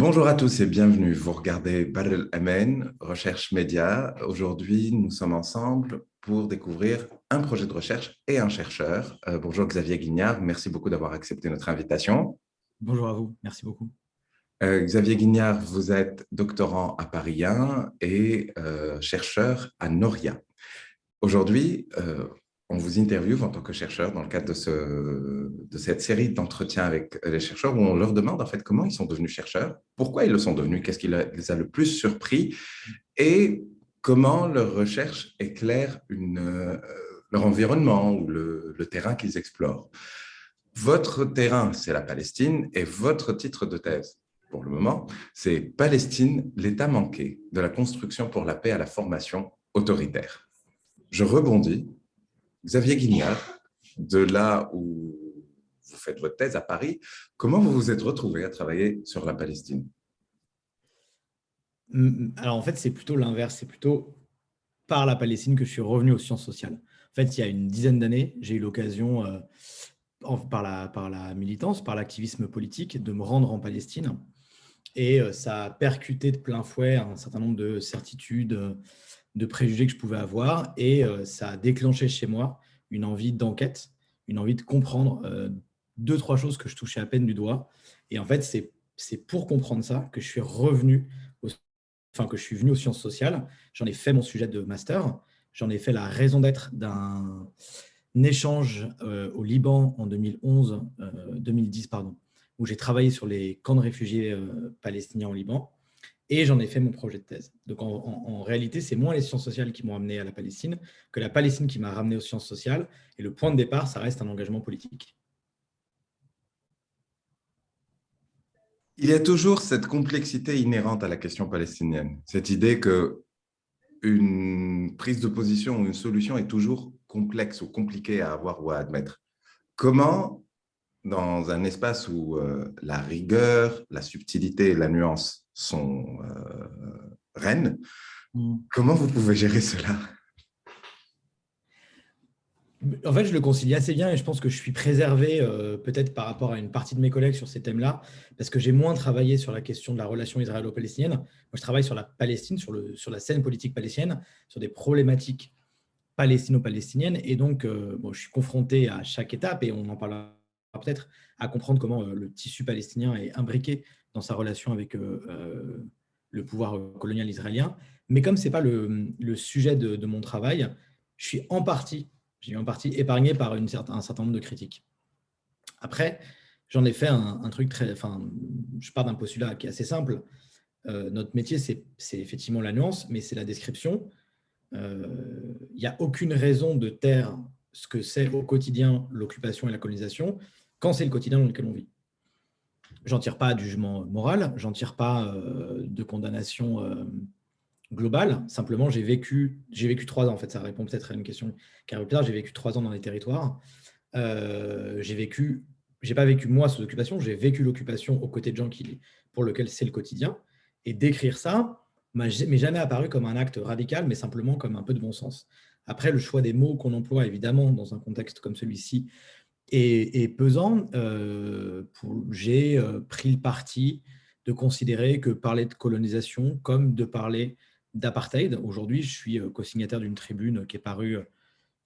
Bonjour à tous et bienvenue. Vous regardez Badr Amen, Recherche Média. Aujourd'hui, nous sommes ensemble pour découvrir un projet de recherche et un chercheur. Euh, bonjour Xavier Guignard, merci beaucoup d'avoir accepté notre invitation. Bonjour à vous, merci beaucoup. Euh, Xavier Guignard, vous êtes doctorant à Paris 1 et euh, chercheur à Noria. Aujourd'hui, on vous interviewe en tant que chercheur dans le cadre de, ce, de cette série d'entretiens avec les chercheurs où on leur demande en fait comment ils sont devenus chercheurs, pourquoi ils le sont devenus, qu'est-ce qui les a le plus surpris et comment leur recherche éclaire euh, leur environnement ou le terrain qu'ils explorent. Votre terrain, c'est la Palestine et votre titre de thèse, pour le moment, c'est « Palestine, l'État manqué, de la construction pour la paix à la formation autoritaire ». Je rebondis Xavier Guignard, de là où vous faites votre thèse à Paris, comment vous vous êtes retrouvé à travailler sur la Palestine? Alors en fait, c'est plutôt l'inverse, c'est plutôt par la Palestine que je suis revenu aux sciences sociales. En fait, il y a une dizaine d'années, j'ai eu l'occasion, euh, par, la, par la militance, par l'activisme politique, de me rendre en Palestine. Et euh, ça a percuté de plein fouet un certain nombre de certitudes, de préjugés que je pouvais avoir et euh, ça a déclenché chez moi une envie d'enquête, une envie de comprendre euh, deux, trois choses que je touchais à peine du doigt. Et en fait, c'est pour comprendre ça que je suis revenu, enfin que je suis venu aux sciences sociales. J'en ai fait mon sujet de master. J'en ai fait la raison d'être d'un échange euh, au Liban en 2011, 2010, pardon, où j'ai travaillé sur les camps de réfugiés palestiniens au Liban et j'en ai fait mon projet de thèse. Donc en, réalité, c'est moins les sciences sociales qui m'ont amené à la Palestine que la Palestine qui m'a ramené aux sciences sociales. Et le point de départ, ça reste un engagement politique. Il y a toujours cette complexité inhérente à la question palestinienne, cette idée que une prise de position ou une solution est toujours complexe ou compliquée à avoir ou à admettre. Comment, dans un espace où euh, la rigueur, la subtilité et la nuance sont euh, reines. Mm. Comment vous pouvez gérer cela? En fait, je le concilie assez bien et je pense que je suis préservé euh, peut-être par rapport à une partie de mes collègues sur ces thèmes-là, parce que j'ai moins travaillé sur la question de la relation israélo-palestinienne. Moi, je travaille sur la Palestine, sur, le, sur la scène politique palestinienne, sur des problématiques palestino-palestiniennes. Et donc, euh, bon, je suis confronté à chaque étape, et on en parlera peut-être, à comprendre comment le tissu palestinien est imbriqué sa relation avec euh, euh, le pouvoir colonial israélien. Mais comme ce n'est pas le, sujet de, mon travail, je suis en partie, j'ai en partie épargné par une un certain nombre de critiques. Après, j'en ai fait un, truc très... Enfin, je pars d'un postulat qui est assez simple. Euh, notre métier, c'est effectivement la nuance, mais c'est la description. Il n'y a aucune raison de taire ce que c'est au quotidien l'occupation et la colonisation quand c'est le quotidien dans lequel on vit. J'en tire pas de jugement moral, j'en tire pas euh, de condamnation euh, globale. Simplement, j'ai vécu, j'ai vécu trois ans. En fait, ça répond peut-être à une question qui arrive plus tard. J'ai vécu trois ans dans les territoires. Euh, j'ai vécu, j'ai pas vécu moi sous occupation, j'ai vécu l'occupation aux côtés de gens qui, pour lesquels c'est le quotidien. Et d'écrire ça m'est jamais apparu comme un acte radical, mais simplement comme un peu de bon sens. Après, le choix des mots qu'on emploie, évidemment, dans un contexte comme celui-ci, et, pesant, euh, j'ai euh, pris le parti de considérer que parler de colonisation comme de parler d'apartheid. Aujourd'hui, je suis euh, co-signataire d'une tribune qui est parue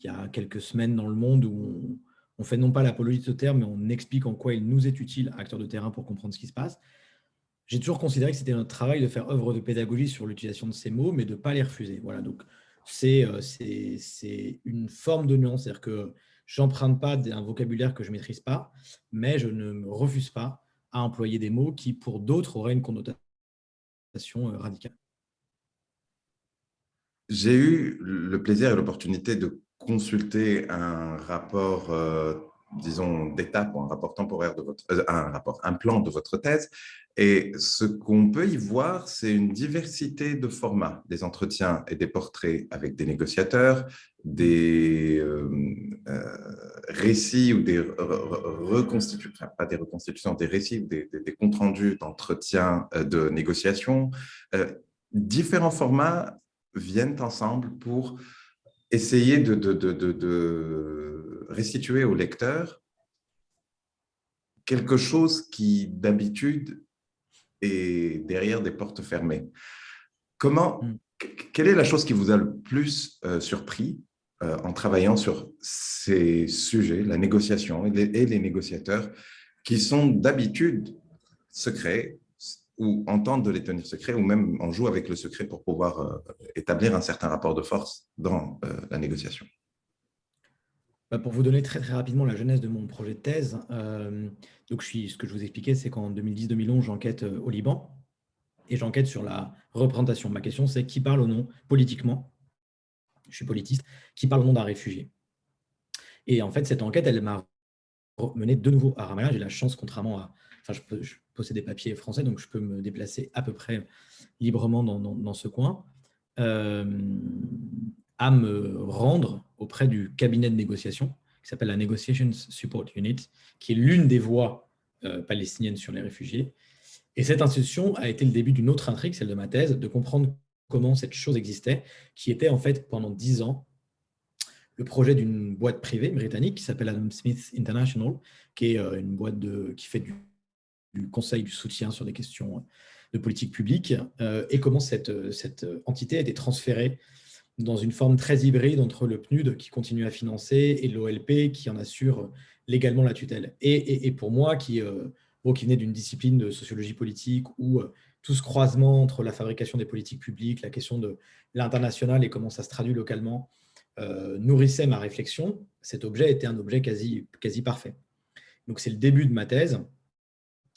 il y a quelques semaines dans Le Monde où on, fait non pas l'apologie de ce terme, mais on explique en quoi il nous est utile, acteurs de terrain, pour comprendre ce qui se passe. J'ai toujours considéré que c'était notre travail de faire œuvre de pédagogie sur l'utilisation de ces mots, mais de ne pas les refuser. Voilà, donc c'est une forme de nuance, c'est-à-dire que j'emprunte pas un vocabulaire que je maîtrise pas, mais je ne me refuse pas à employer des mots qui, pour d'autres, auraient une connotation euh, radicale. J'ai eu le plaisir et l'opportunité de consulter un rapport euh, disons, d'étape ou un rapport temporaire de votre, euh, un rapport, un plan de votre thèse. Et ce qu'on peut y voir, c'est une diversité de formats, des entretiens et des portraits avec des négociateurs, des euh, euh, récits ou des reconstitutions, enfin, pas des reconstitutions, des récits ou des, comptes rendus d'entretiens de négociation. différents formats viennent ensemble pour essayer de, restituer au lecteur quelque chose qui, d'habitude, et derrière des portes fermées. Comment, Mm. quelle est la chose qui vous a le plus euh, surpris euh, en travaillant sur ces sujets, la négociation et les, et les négociateurs qui sont d'habitude secrets ou entendent de les tenir secrets ou même on joue avec le secret pour pouvoir euh, établir un certain rapport de force dans la négociation? Pour vous donner très, très rapidement la jeunesse de mon projet de thèse, euh, donc ce que je vous expliquais, c'est qu'en 2010-2011, j'enquête euh, au Liban et j'enquête sur la représentation. Ma question, c'est qui parle au nom, politiquement, je suis politiste, qui parle au nom d'un réfugié Et en fait, cette enquête, elle m'a mené de nouveau à Ramallah. J'ai la chance, contrairement à... Enfin, je, possède des papiers français, donc je peux me déplacer à peu près librement dans ce coin, euh, à me rendre auprès du cabinet de négociation qui s'appelle la Negotiations Support Unit, qui est l'une des voix euh, palestiniennes sur les réfugiés. Et cette institution a été le début d'une autre intrigue, celle de ma thèse, de comprendre comment cette chose existait, qui était en fait pendant dix ans le projet d'une boîte privée britannique qui s'appelle Adam Smith International, qui est euh, une boîte qui fait du, conseil, du soutien sur des questions de politique publique, euh, et comment cette entité a été transférée dans une forme très hybride entre le PNUD qui continue à financer et l'OLP qui en assure légalement la tutelle. Et, pour moi, qui, euh, venait d'une discipline de sociologie politique où euh, tout ce croisement entre la fabrication des politiques publiques, la question de l'international et comment ça se traduit localement, euh, nourrissait ma réflexion, cet objet était un objet quasi, quasi parfait. Donc c'est le début de ma thèse.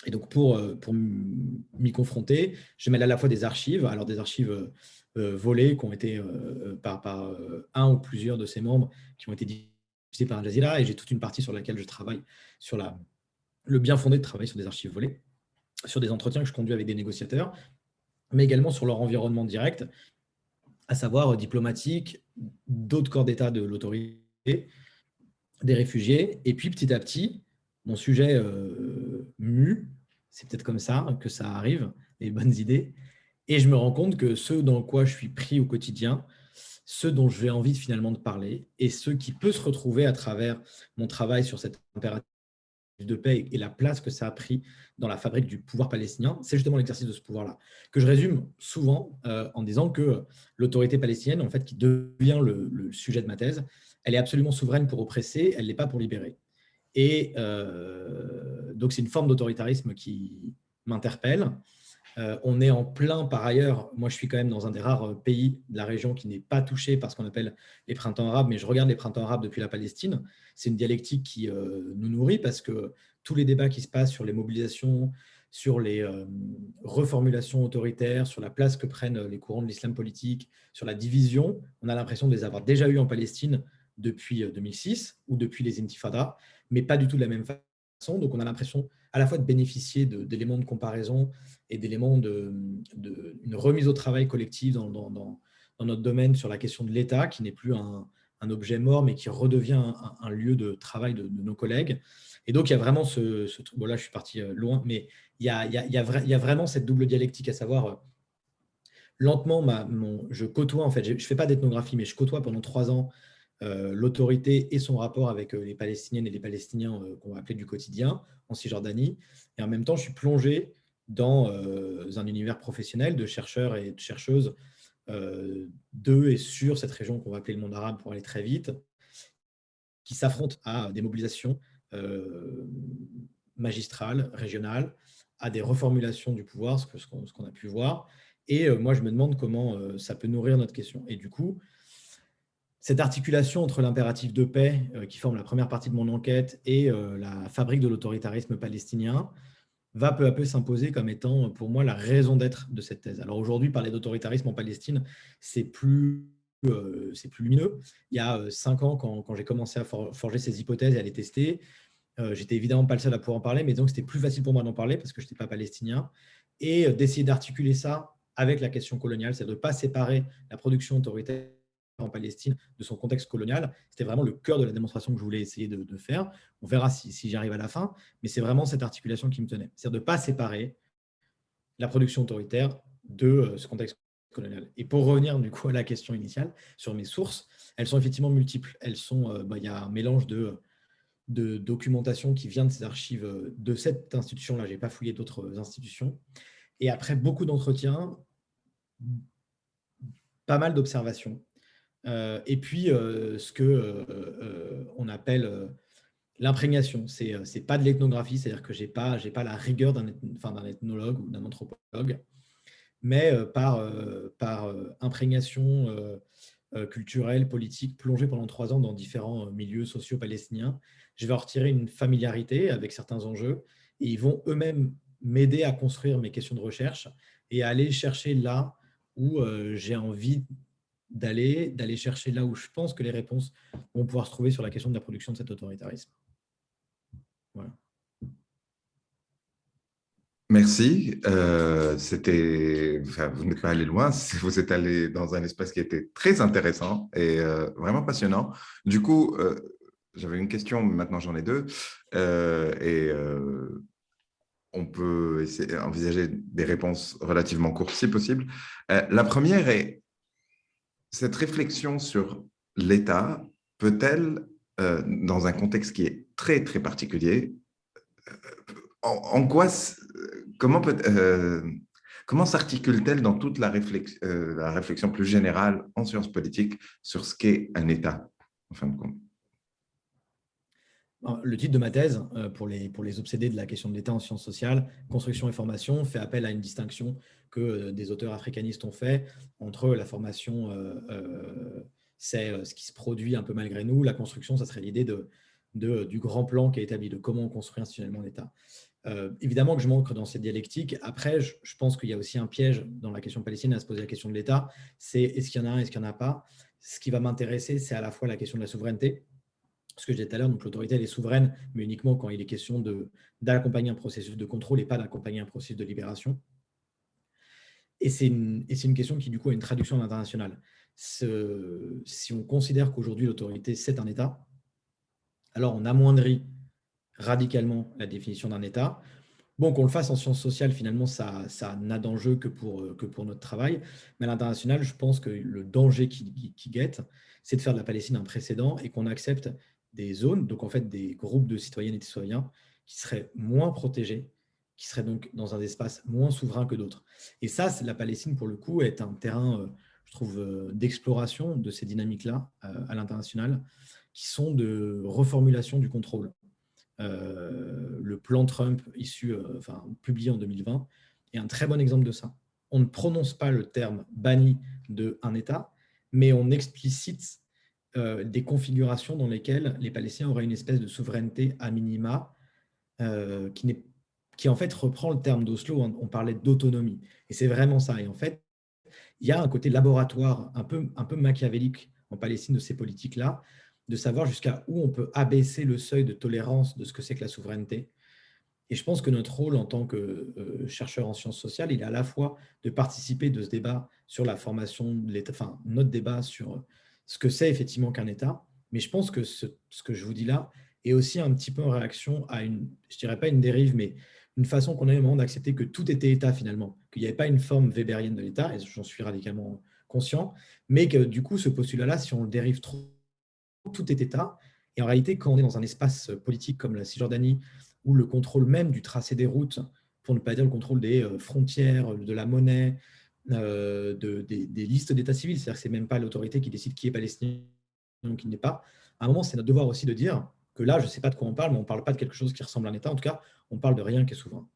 Et donc pour, pour m'y confronter, je mêle à la fois des archives, alors des archives euh, volés qui ont été euh, par, euh, un ou plusieurs de ses membres qui ont été diffusés par Al Jazeera et j'ai toute une partie sur laquelle je travaille sur le bien fondé de travailler sur des archives volées, sur des entretiens que je conduis avec des négociateurs, mais également sur leur environnement direct, à savoir diplomatique, d'autres corps d'État de l'autorité, des réfugiés. Et puis petit à petit, mon sujet euh, mu, c'est peut-être comme ça que ça arrive, les bonnes idées, et je me rends compte que ce dans quoi je suis pris au quotidien, ce dont j'ai envie finalement de parler, et ce qui peut se retrouver à travers mon travail sur cette impératif de paix et la place que ça a pris dans la fabrique du pouvoir palestinien, c'est justement l'exercice de ce pouvoir-là, que je résume souvent euh, en disant que l'autorité palestinienne, en fait, qui devient le, le, sujet de ma thèse, elle est absolument souveraine pour oppresser, elle n'est pas pour libérer. Et euh, donc, c'est une forme d'autoritarisme qui m'interpelle, euh, on est en plein, par ailleurs, moi je suis quand même dans un des rares euh, pays de la région qui n'est pas touché par ce qu'on appelle les printemps arabes, mais je regarde les printemps arabes depuis la Palestine. C'est une dialectique qui nous nourrit parce que tous les débats qui se passent sur les mobilisations, sur les reformulations autoritaires, sur la place que prennent les courants de l'islam politique, sur la division, on a l'impression de les avoir déjà eu en Palestine depuis 2006 ou depuis les intifadas, mais pas du tout de la même façon. Donc on a l'impression à la fois de bénéficier d'éléments de, de, comparaison et d'éléments de, de, une remise au travail collective dans, notre domaine sur la question de l'État, qui n'est plus un, objet mort, mais qui redevient un, lieu de travail de, nos collègues. Et donc, il y a vraiment ce, truc, bon là, je suis parti euh, loin, mais il y a, vraiment cette double dialectique, à savoir, euh, lentement, je côtoie, en fait, je ne fais pas d'ethnographie, mais je côtoie pendant trois ans euh, l'autorité et son rapport avec euh, les Palestiniennes et les Palestiniens euh, qu'on va appeler du quotidien en Cisjordanie. Et en même temps, je suis plongé dans un univers professionnel de chercheurs et de chercheuses de et sur cette région qu'on va appeler le monde arabe pour aller très vite, qui s'affrontent à des mobilisations magistrales, régionales, à des reformulations du pouvoir, ce qu'on a pu voir. Et moi, je me demande comment ça peut nourrir notre question. Et du coup, cette articulation entre l'impératif de paix, euh, qui forme la première partie de mon enquête, et euh, la fabrique de l'autoritarisme palestinien, va peu à peu s'imposer comme étant, pour moi, la raison d'être de cette thèse. Alors aujourd'hui, parler d'autoritarisme en Palestine, c'est plus, euh, plus lumineux. Il y a euh, cinq ans, quand, quand j'ai commencé à for forger ces hypothèses et à les tester, euh, j'étais évidemment pas le seul à pouvoir en parler, mais donc c'était plus facile pour moi d'en parler parce que je n'étais pas palestinien, et d'essayer d'articuler ça avec la question coloniale, c'est de ne pas séparer la production autoritaire en Palestine de son contexte colonial. C'était vraiment le cœur de la démonstration que je voulais essayer de, faire. On verra si, si j'y arrive à la fin, mais c'est vraiment cette articulation qui me tenait. C'est-à-dire de ne pas séparer la production autoritaire de euh, ce contexte colonial. Et pour revenir du coup à la question initiale sur mes sources, elles sont effectivement multiples. Euh, bah, il y a un mélange de, de documentation qui vient de ces archives de cette institution-là. Je n'ai pas fouillé d'autres institutions. Et après beaucoup d'entretiens, pas mal d'observations. Euh, et puis, euh, ce que euh, on appelle l'imprégnation. Ce n'est pas de l'ethnographie, c'est-à-dire que je n'ai pas, pas la rigueur d'un enfin, ethnologue ou d'un anthropologue, mais par, par imprégnation culturelle, politique, plongée pendant trois ans dans différents milieux sociaux palestiniens, je vais en retirer une familiarité avec certains enjeux et ils vont eux-mêmes m'aider à construire mes questions de recherche et à aller chercher là où j'ai envie d'aller, d'aller chercher là où je pense que les réponses vont pouvoir se trouver sur la question de la production de cet autoritarisme. Voilà. Merci. Euh, c'était, vous n'êtes pas allé loin, vous êtes allé dans un espace qui était très intéressant et euh, vraiment passionnant. Du coup, j'avais une question, maintenant j'en ai deux. et on peut envisager des réponses relativement courtes si possible. Euh, la première est, cette réflexion sur l'État peut-elle, euh, dans un contexte qui est très très particulier, euh, en, quoi, comment, peut, comment s'articule-t-elle dans toute la, la réflexion plus générale en sciences politiques sur ce qu'est un État, en fin de compte? Le titre de ma thèse, euh, pour les, pour les obsédés de la question de l'État en sciences sociales, construction et formation, fait appel à une distinction que euh, des auteurs africanistes ont fait entre la formation, euh, c'est ce qui se produit un peu malgré nous, la construction, ça serait l'idée de, du grand plan qui est établi, de comment on construit institutionnellement l'État. évidemment que je manque dans cette dialectique. Après, je, je pense qu'il y a aussi un piège dans la question palestinienne à se poser la question de l'État, c'est est-ce qu'il y en a un, est-ce qu'il n'y en a pas? Ce qui va m'intéresser, c'est à la fois la question de la souveraineté, ce que je disais tout à l'heure, donc l'autorité est souveraine, mais uniquement quand il est question d'accompagner un processus de contrôle et pas d'accompagner un processus de libération. Et c'est une, une, question qui, du coup, a une traduction à l'international. Si on considère qu'aujourd'hui, l'autorité, c'est un État, alors on amoindrit radicalement la définition d'un État. Bon, qu'on le fasse en sciences sociales, finalement, ça, ça n'a d'enjeu que pour, que pour notre travail. Mais à l'international, je pense que le danger qui, qui guette, c'est de faire de la Palestine un précédent et qu'on accepte des zones, donc en fait des groupes de citoyennes et de citoyens qui seraient moins protégés, qui seraient donc dans un espace moins souverain que d'autres. Et ça, la Palestine, pour le coup, est un terrain, euh, je trouve, euh, d'exploration de ces dynamiques-là euh, à l'international, qui sont de reformulation du contrôle. le plan Trump, publié en 2020, est un très bon exemple de ça. On ne prononce pas le terme banni de un État, mais on explicite euh, des configurations dans lesquelles les Palestiniens auraient une espèce de souveraineté à minima euh, qui, en fait reprend le terme d'Oslo, on parlait d'autonomie. Et c'est vraiment ça. Et en fait, il y a un côté laboratoire un peu, un peu machiavélique en Palestine de ces politiques-là, de savoir jusqu'à où on peut abaisser le seuil de tolérance de ce que c'est que la souveraineté. Et je pense que notre rôle en tant que euh, chercheur en sciences sociales, il est à la fois de participer de ce débat sur la formation de enfin notre débat sur ce que c'est effectivement qu'un État. Mais je pense que ce, que je vous dis là est aussi un petit peu en réaction à une, je dirais pas une dérive, mais une façon qu'on a moment d'accepter que tout était État finalement, qu'il n'y avait pas une forme weberienne de l'État, et j'en suis radicalement conscient, mais que du coup, ce postulat-là, si on le dérive trop, tout est État. Et en réalité, quand on est dans un espace politique comme la Cisjordanie, où le contrôle même du tracé des routes, pour ne pas dire le contrôle des euh, frontières, de la monnaie, euh, de, des, listes d'état civil, c'est-à-dire que ce n'est même pas l'autorité qui décide qui est palestinien ou qui n'est pas. À un moment, c'est notre devoir aussi de dire que là, je ne sais pas de quoi on parle, mais on ne parle pas de quelque chose qui ressemble à un État. En tout cas, on parle de rien qui est souverain.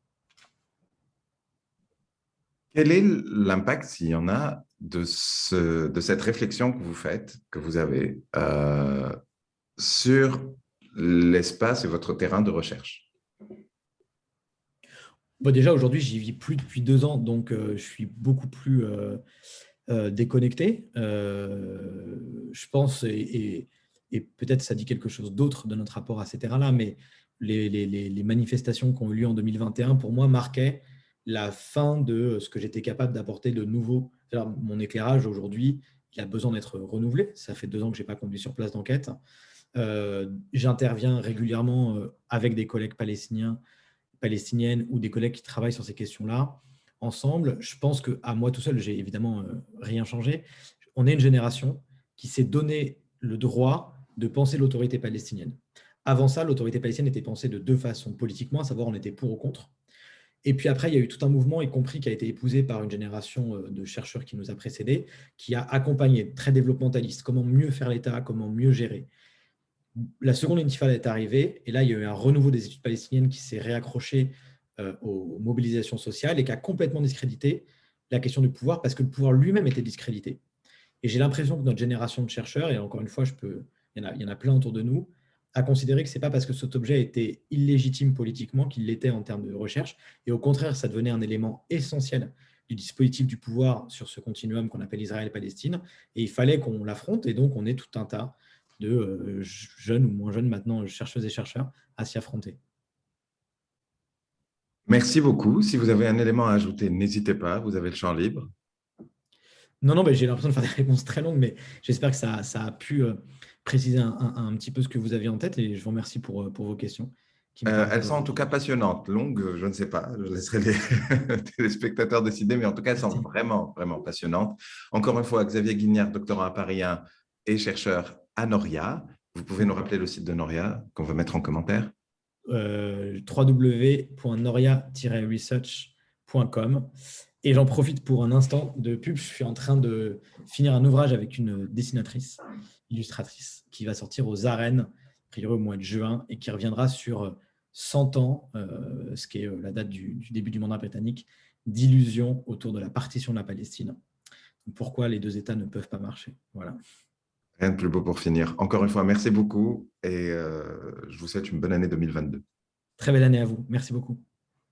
Quel est l'impact, s'il y en a, de, ce, de cette réflexion que vous faites, que vous avez, euh, sur l'espace et votre terrain de recherche? Déjà, aujourd'hui, j'y vis plus depuis deux ans, donc euh, je suis beaucoup plus euh, euh, déconnecté. je pense, et, peut-être ça dit quelque chose d'autre de notre rapport à ces terrains-là, mais les, manifestations qui ont eu lieu en 2021, pour moi, marquaient la fin de ce que j'étais capable d'apporter de nouveau. Mon éclairage, aujourd'hui, il a besoin d'être renouvelé. Ça fait deux ans que je n'ai pas conduit sur place d'enquête. J'interviens régulièrement avec des collègues palestiniens palestinienne ou des collègues qui travaillent sur ces questions-là, ensemble, je pense qu'à moi tout seul, j'ai évidemment euh, rien changé. On est une génération qui s'est donné le droit de penser l'autorité palestinienne. Avant ça, l'autorité palestinienne était pensée de deux façons politiquement, à savoir on était pour ou contre. Et puis après, il y a eu tout un mouvement, y compris qui a été épousé par une génération euh, de chercheurs qui nous a précédés, qui a accompagné, très développementaliste, comment mieux faire l'État, comment mieux gérer. La seconde intifada est arrivée, et là, il y a eu un renouveau des études palestiniennes qui s'est réaccroché euh, aux mobilisations sociales et qui a complètement discrédité la question du pouvoir parce que le pouvoir lui-même était discrédité. Et j'ai l'impression que notre génération de chercheurs, et encore une fois, je peux, il, y en a, il y en a plein autour de nous, a considéré que ce n'est pas parce que cet objet était illégitime politiquement qu'il l'était en termes de recherche, et au contraire, ça devenait un élément essentiel du dispositif du pouvoir sur ce continuum qu'on appelle Israël-Palestine, et il fallait qu'on l'affronte, et donc on est tout un tas de euh, jeunes ou moins jeunes maintenant, chercheuses et chercheurs, à s'y affronter. Merci beaucoup. Si vous avez un élément à ajouter, n'hésitez pas, vous avez le champ libre. Non, non, j'ai l'impression de faire des réponses très longues, mais j'espère que ça, ça, a pu euh, préciser un, petit peu ce que vous aviez en tête et je vous remercie pour, euh, pour vos questions. Euh, elles sont en tout cas passionnantes. Longues, je ne sais pas, je laisserai les téléspectateurs décider, mais en tout cas, elles sont vraiment, vraiment passionnantes. Encore une fois, Xavier Guignard, doctorant à Paris 1 et chercheur à Noria. Vous pouvez nous rappeler le site de Noria qu'on va mettre en commentaire? Euh, www.noria-research.com. Et j'en profite pour un instant de pub. Je suis en train de finir un ouvrage avec une dessinatrice, illustratrice, qui va sortir aux arènes, a priori au mois de juin, et qui reviendra sur 100 ans, euh, ce qui est euh, la date du, du début du mandat britannique, d'illusions autour de la partition de la Palestine. Pourquoi les deux États ne peuvent pas marcher? Voilà. Rien de plus beau pour finir. Encore une fois, merci beaucoup et euh, je vous souhaite une bonne année 2022. Très belle année à vous. Merci beaucoup.